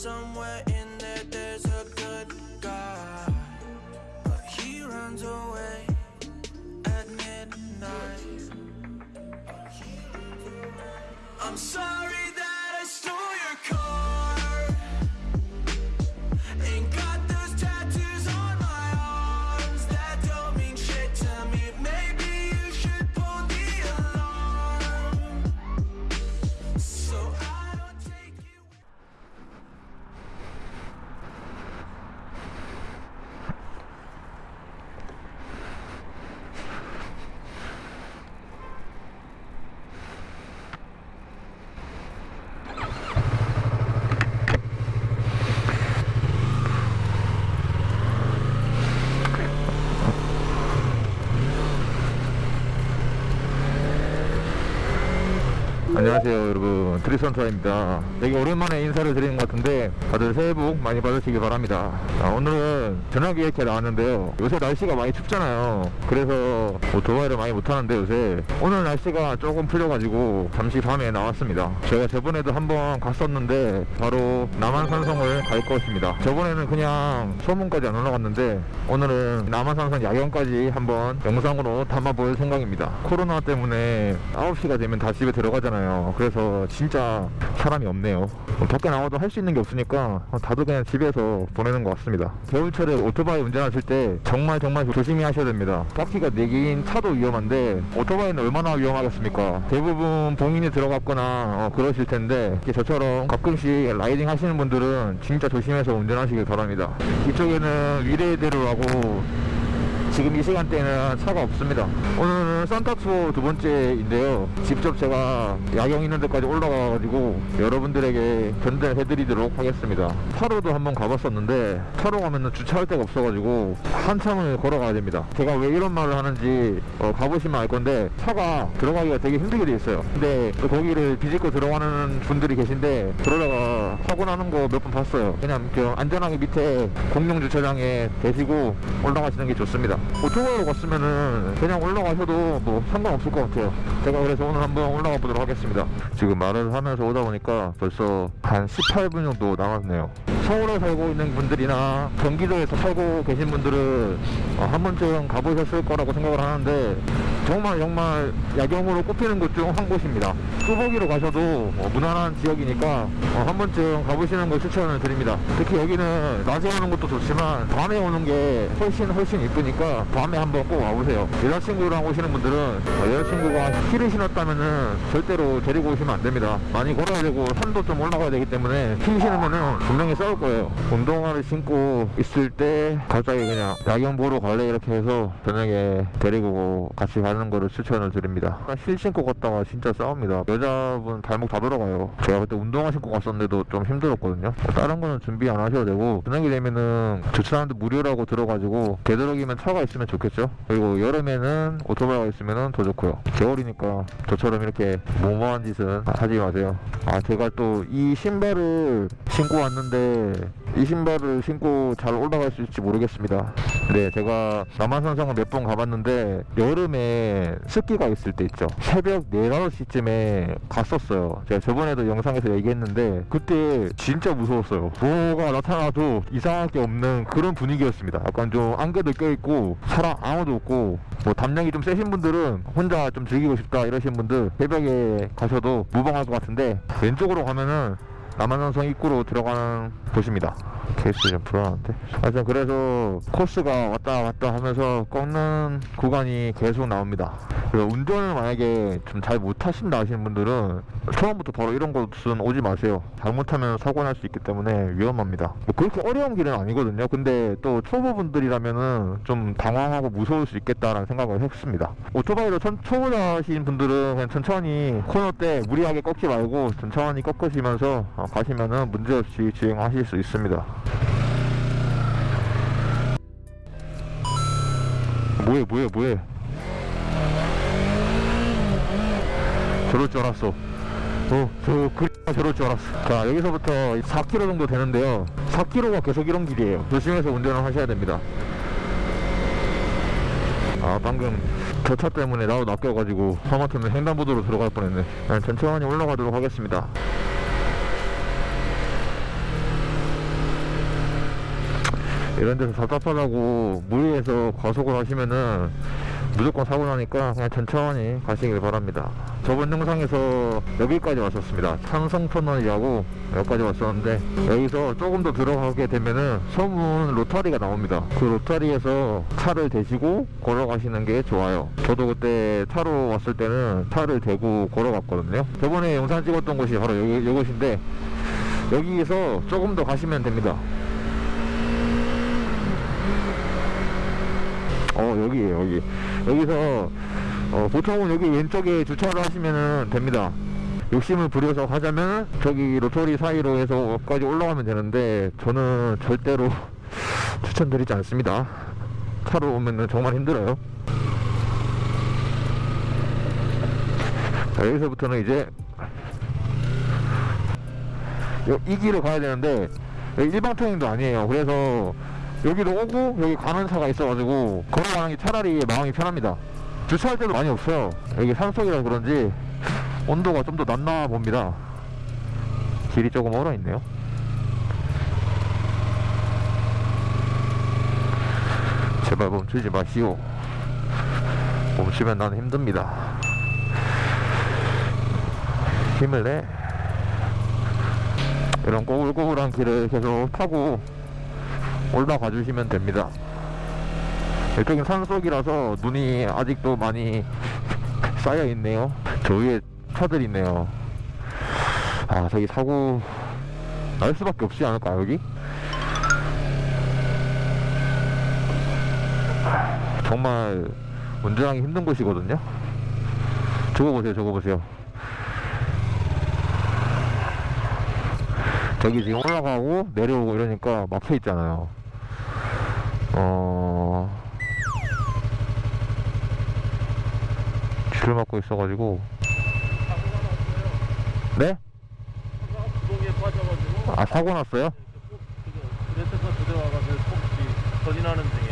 somewhere in there there's a good guy. But he runs away at midnight. I'm sorry 안녕하세요 여러분 트리선타입니다. 되게 오랜만에 인사를 드리는 것 같은데 다들 새해 복 많이 받으시기 바랍니다. 자, 오늘은 전화기 이렇게 나왔는데요. 요새 날씨가 많이 춥잖아요. 그래서 오토바이를 많이 못하는데 요새 오늘 날씨가 조금 풀려가지고 잠시 밤에 나왔습니다. 제가 저번에도 한번 갔었는데 바로 남한산성을 갈 것입니다. 저번에는 그냥 소문까지 안 올라갔는데 오늘은 남한산성 야경까지 한번 영상으로 담아볼 생각입니다. 코로나 때문에 9시가 되면 다 집에 들어가잖아요. 그래서 진짜 사람이 없네요. 밖에 나와도 할 수 있는 게 없으니까 다들 그냥 집에서 보내는 것 같습니다. 겨울철에 오토바이 운전하실 때 정말 정말 조심히 하셔야 됩니다. 바퀴가 4개인 차도 위험한데 오토바이는 얼마나 위험하겠습니까? 대부분 봉인이 들어갔거나 어, 그러실 텐데 저처럼 가끔씩 라이딩 하시는 분들은 진짜 조심해서 운전하시길 바랍니다. 이쪽에는 위례대로라고 지금 이 시간대는 차가 없습니다. 오늘은 산타투어 두 번째인데요. 직접 제가 야경 있는 데까지 올라가가지고 여러분들에게 견대를 해드리도록 하겠습니다. 타로도 한번 가봤었는데 타로 가면은 주차할 데가 없어가지고 한참을 걸어가야 됩니다. 제가 왜 이런 말을 하는지 어, 가보시면 알 건데 차가 들어가기가 되게 힘들게 돼 있어요. 근데 또 거기를 비집고 들어가는 분들이 계신데 그러다가 사고 나는 거 몇 번 봤어요. 그냥 그 안전하게 밑에 공용 주차장에 대시고 올라가시는 게 좋습니다 오토바이로 갔으면은 그냥 올라가셔도 뭐 상관없을 것 같아요. 제가 그래서 오늘 한번 올라가 보도록 하겠습니다. 지금 말을 하면서 오다 보니까 벌써 한 18분 정도 남았네요. 서울에 살고 있는 분들이나 경기도에서 살고 계신 분들은 어, 한 번쯤 가보셨을 거라고 생각을 하는데 정말 정말 야경으로 꼽히는 곳 중 한 곳입니다. 뚜벅이로 가셔도 어, 무난한 지역이니까 어, 한 번쯤 가보시는 걸 추천을 드립니다. 특히 여기는 낮에 오는 것도 좋지만 밤에 오는 게 훨씬 훨씬 이쁘니까 밤에 한번 꼭 와보세요. 여자친구랑 오시는 분들은 어, 여자친구가 힐을 신었다면 은 절대로 데리고 오시면 안 됩니다. 많이 걸어야 되고 산도 좀 올라가야 되기 때문에 힐 신으면 은 분명히 싸울 거예요. 운동화를 신고 있을 때 갑자기 그냥 야경 보러 갈래? 이렇게 해서 저녁에 데리고 같이 가는 거를 추천을 드립니다. 힐 신고 갔다가 진짜 싸웁니다. 여자분 발목 다 들어가요. 제가 그때 운동화 신고 갔었는데도 좀 힘들었거든요. 뭐 다른 거는 준비 안 하셔도 되고 저녁이 되면은 주차하는데 무료라고 들어가지고 되도록이면 차가 있으면 좋겠죠? 그리고 여름에는 오토바이가 있으면 더 좋고요. 겨울이니까 저처럼 이렇게 무모한 짓은 하지 마세요. 아 제가 또 이 신발을 신고 왔는데 이 신발을 신고 잘 올라갈 수 있을지 모르겠습니다. 네 제가 남한산성을 몇 번 가봤는데 여름에 습기가 있을 때 있죠. 새벽 4, 5시쯤에 갔었어요. 제가 저번에도 영상에서 얘기했는데 그때 진짜 무서웠어요. 뭐가 나타나도 이상할 게 없는 그런 분위기였습니다. 약간 좀 안개도 껴있고 사람 아무도 없고 뭐 담력이 좀 세신 분들은 혼자 좀 즐기고 싶다 이러신 분들 새벽에 가셔도 무방할 것 같은데 왼쪽으로 가면은 남한산성 입구로 들어가는 곳입니다 케이스 좀 불안한데? 하여튼 그래서 코스가 왔다 갔다 하면서 꺾는 구간이 계속 나옵니다. 그래서 운전을 만약에 좀 잘 못하신다 하시는 분들은 처음부터 바로 이런 곳은 오지 마세요. 잘못하면 사고 날 수 있기 때문에 위험합니다. 뭐 그렇게 어려운 길은 아니거든요. 근데 또 초보분들이라면은 좀 당황하고 무서울 수 있겠다라는 생각을 했습니다. 오토바이로 천, 초보자신 분들은 그냥 천천히 코너 때 무리하게 꺾지 말고 천천히 꺾으시면서 어, 가시면은 문제없이 주행하실 수 있습니다 뭐해 뭐해 뭐해? 저럴 줄 알았어. 어, 저 그리가 저럴 줄 알았어. 자 여기서부터 4km 정도 되는데요. 4km가 계속 이런 길이에요. 조심해서 운전을 하셔야 됩니다. 아 방금 저 차 때문에 나도 낚여가지고 하마터면 횡단보도로 들어갈 뻔했네. 그냥 천천히 올라가도록 하겠습니다 이런 데서 답답하다고 무리해서 과속을 하시면은 무조건 사고 나니까 그냥 천천히 가시길 바랍니다. 저번 영상에서 여기까지 왔었습니다. 찬성터널이라고 여기까지 왔었는데 여기서 조금 더 들어가게 되면은 소문 로타리가 나옵니다. 그 로타리에서 차를 대시고 걸어가시는 게 좋아요. 저도 그때 차로 왔을 때는 차를 대고 걸어갔거든요. 저번에 영상 찍었던 곳이 바로 여기, 이곳인데 여기에서 조금 더 가시면 됩니다. 어 여기에요 여기. 여기서 어, 보통은 여기 왼쪽에 주차를 하시면 됩니다. 욕심을 부려서 하자면 저기 로터리 사이로 해서까지 올라가면 되는데 저는 절대로 추천드리지 않습니다. 차로 오면 정말 힘들어요. 자 여기서부터는 이제 요- 이 길을 가야 되는데 여기 일방 통행도 아니에요. 그래서 여기도 오고 여기 차가 있어가지고 걸어가는 게 차라리 마음이 편합니다. 주차할 때도 많이 없어요 여기 산속이라 그런지 온도가 좀 더 낮나 봅니다. 길이 조금 얼어 있네요. 제발 멈추지 마시오. 멈추면 나는 힘듭니다. 힘을 내. 이런 꼬불꼬불한 길을 계속 타고 올라가 주시면 됩니다. 이쪽은 산속이라서 눈이 아직도 많이 쌓여 있네요. 저 위에 차들 있네요. 아, 저기 사고 날 수밖에 없지 않을까, 여기? 정말 운전하기 힘든 곳이거든요. 저거 보세요, 저거 보세요. 저기 지금 올라가고 내려오고 이러니까 막혀 있잖아요. 어. 줄을 막고 있어가지고. 네? 아, 사고 났어요?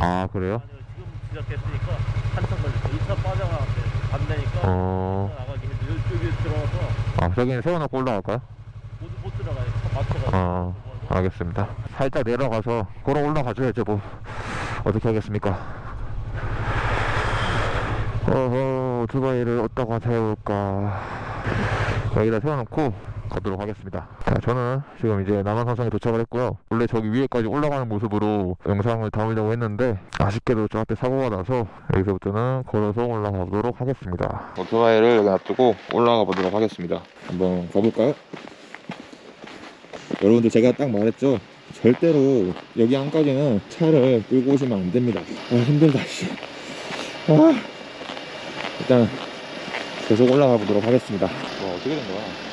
아, 그래요? 지금 시작했으니까 한참 걸렸어 2차 빠져나갔대 안 되니까 어. 나가기 힘들어 이쪽에 들어가서 아, 저기는 세워놓고 올라갈까요? 못, 못 들어가요 차 맞춰가지고 어, 알겠습니다. 살짝 내려가서 걸어 올라가줘야죠, 뭐. 어떻게 하겠습니까? 어허, 오토바이를 어디다가 세울까. 여기다 세워놓고 가도록 하겠습니다. 자, 저는 지금 이제 남한산성에 도착을 했고요. 원래 저기 위에까지 올라가는 모습으로 영상을 담으려고 했는데, 아쉽게도 저 앞에 사고가 나서 여기서부터는 걸어서 올라가 보도록 하겠습니다. 오토바이를 여기 놔두고 올라가 보도록 하겠습니다. 한번 가볼까요? 여러분들 제가 딱 말했죠? 절대로 여기 안까지는 차를 끌고 오시면 안 됩니다. 아 힘들다 씨. 아. 일단 계속 올라가 보도록 하겠습니다. 와 어떻게 된 거야?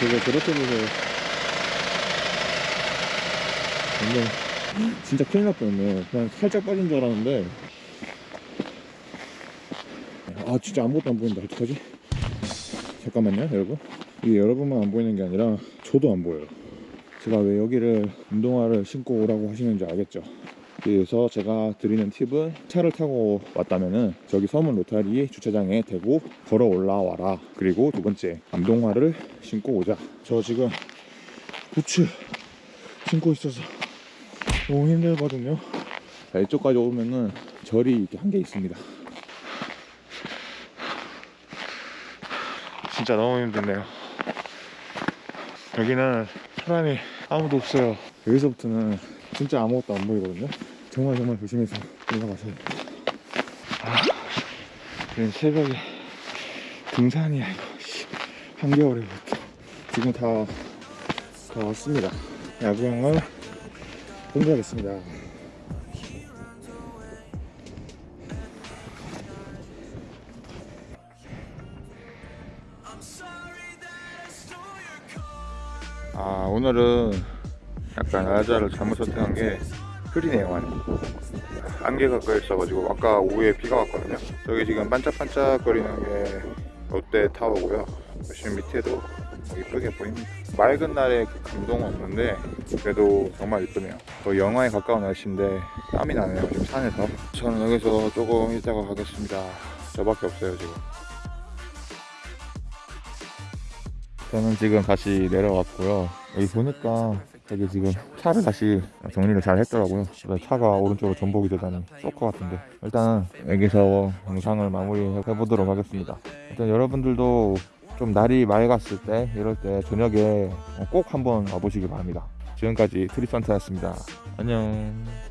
되게 저렇게 보세요 완전 진짜 큰일 날 뻔했네 그냥 살짝 빠진 줄 알았는데. 아 진짜 아무것도 안 보인다. 어떡하지? 잠깐만요 여러분. 이게 여러분만 안 보이는 게 아니라 저도 안 보여요. 제가 왜 여기를 운동화를 신고 오라고 하시는지 알겠죠? 그래서 제가 드리는 팁은 차를 타고 왔다면은 저기 서문 로타리 주차장에 대고 걸어 올라와라. 그리고 두 번째 암동화를 신고 오자. 저 지금 부츠 신고 있어서 너무 힘들거든요. 자, 이쪽까지 오면은 절이 이렇게 한 개 있습니다. 진짜 너무 힘드네요. 여기는 사람이 아무도 없어요. 여기서부터는 진짜 아무것도 안 보이거든요. 정말 정말 조심해서 올라가세요. 아, 지금 새벽에 등산이야 이거. 씨. 한겨울에부터 지금 다, 다 왔습니다. 야구장을 car. 아 오늘은 약간 날짜를 잘못 선택한 게 흐리네요 많이. 안개가 껴있어가지고 아까 오후에 비가 왔거든요. 저기 지금 반짝반짝 거리는 게 롯데 타워고요. 지금 밑에도 이쁘게 보입니다. 맑은 날에 그 감동은 없는데 그래도 정말 이쁘네요. 거의 영하에 가까운 날씨인데 땀이 나네요. 지금 산에서. 저는 여기서 조금 있다가 가겠습니다. 저밖에 없어요 지금. 저는 지금 다시 내려왔고요. 여기 보니까 여기 지금 차를 다시 정리를 잘 했더라고요. 차가 오른쪽으로 전복이 되다니 쏠것 같은데 일단 여기서 영상을 마무리 해 보도록 하겠습니다. 일단 여러분들도 좀 날이 맑았을 때 이럴 때 저녁에 꼭 한번 와보시기 바랍니다. 지금까지 트리선트였습니다. 안녕.